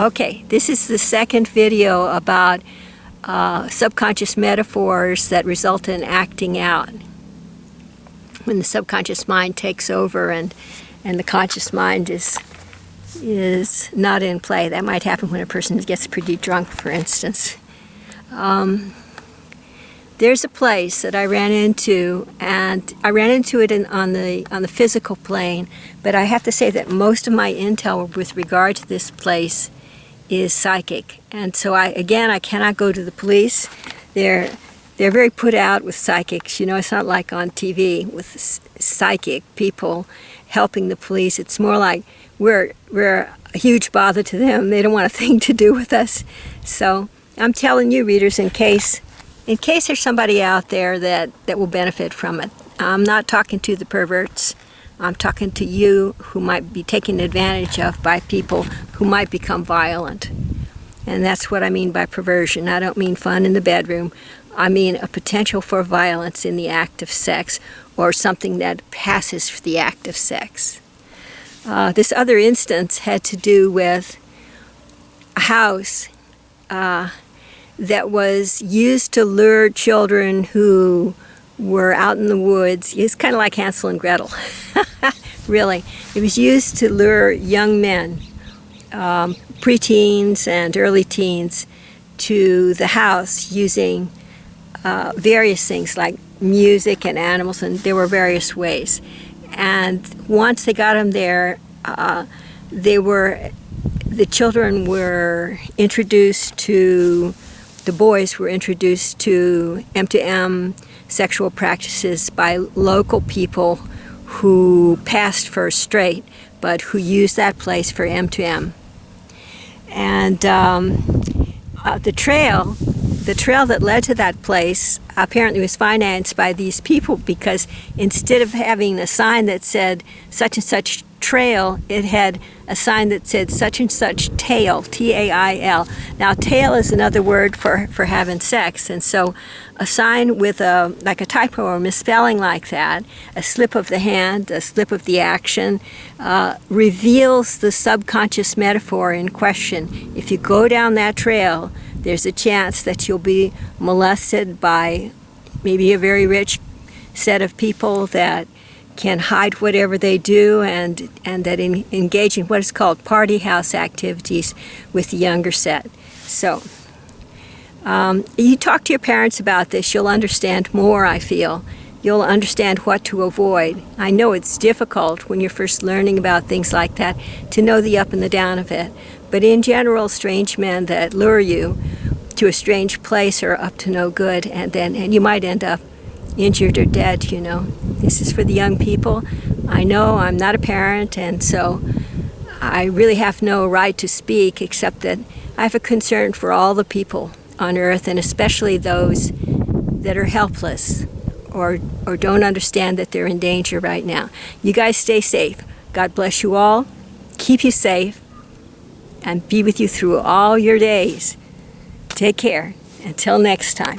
Okay, this is the second video about uh, subconscious metaphors that result in acting out. When the subconscious mind takes over and, and the conscious mind is, is not in play. That might happen when a person gets pretty drunk, for instance. Um, there's a place that I ran into, and I ran into it in, on the on the physical plane. But I have to say that most of my intel with regard to this place is psychic, and so I again I cannot go to the police. They're they're very put out with psychics. You know, it's not like on TV with psychic people helping the police. It's more like we're we're a huge bother to them. They don't want a thing to do with us. So I'm telling you, readers, in case in case there's somebody out there that, that will benefit from it. I'm not talking to the perverts. I'm talking to you who might be taken advantage of by people who might become violent. And that's what I mean by perversion. I don't mean fun in the bedroom. I mean a potential for violence in the act of sex or something that passes for the act of sex. Uh, this other instance had to do with a house uh, that was used to lure children who were out in the woods. It's kind of like Hansel and Gretel, really. It was used to lure young men, um, preteens and early teens, to the house using uh, various things like music and animals, and there were various ways. And once they got them there, uh, they were, the children were introduced to the boys were introduced to M2M sexual practices by local people who passed for straight, but who used that place for M2M. And um, uh, the trail, the trail that led to that place apparently was financed by these people because instead of having a sign that said such and such trail, it had a sign that said such and such tail, T-A-I-L. Now tail is another word for, for having sex, and so a sign with a like a typo or misspelling like that, a slip of the hand, a slip of the action, uh, reveals the subconscious metaphor in question. If you go down that trail, there's a chance that you'll be molested by maybe a very rich set of people that can hide whatever they do and, and that in, engage in what is called party house activities with the younger set. So um, you talk to your parents about this, you'll understand more, I feel. You'll understand what to avoid. I know it's difficult when you're first learning about things like that to know the up and the down of it. But in general, strange men that lure you to a strange place are up to no good and then and you might end up injured or dead, you know. This is for the young people. I know I'm not a parent, and so I really have no right to speak except that I have a concern for all the people on earth, and especially those that are helpless or, or don't understand that they're in danger right now. You guys stay safe. God bless you all, keep you safe, and be with you through all your days. Take care. Until next time.